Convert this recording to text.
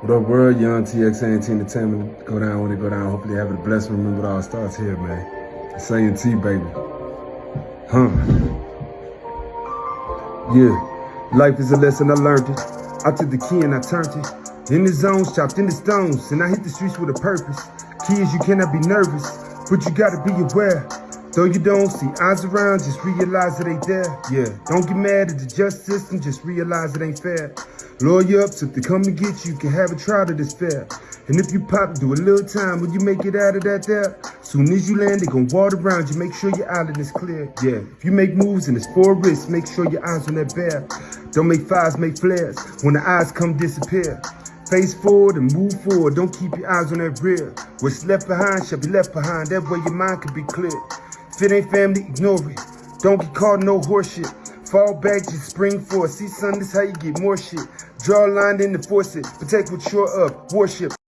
What up, world? Young TX Entertainment. Go down when it go down. Hopefully, have a blessed remember all starts here, man. It's A&T, baby. Huh. Yeah. Life is a lesson, I learned it. I took the key and I turned it. In the zones, chopped in the stones, and I hit the streets with a purpose. Is you cannot be nervous, but you gotta be aware. Though you don't see eyes around, just realize it ain't there. Yeah, don't get mad at the just system, just realize it ain't fair. Lawyer ups, if they come and get you, you can have a trial that is fair. And if you pop, do a little time, when you make it out of that there? Soon as you land, they gon' water around you, make sure your island is clear. Yeah, if you make moves and it's four risks, make sure your eyes on that bear. Don't make fires, make flares, when the eyes come disappear. Face forward and move forward, don't keep your eyes on that rear. What's left behind shall be left behind, that way your mind can be clear. If it ain't family, ignore it. Don't get caught no horseshit. Fall back, just spring forward. See, son, this how you get more shit. Draw a line, then enforce it. Protect what you're up. Worship.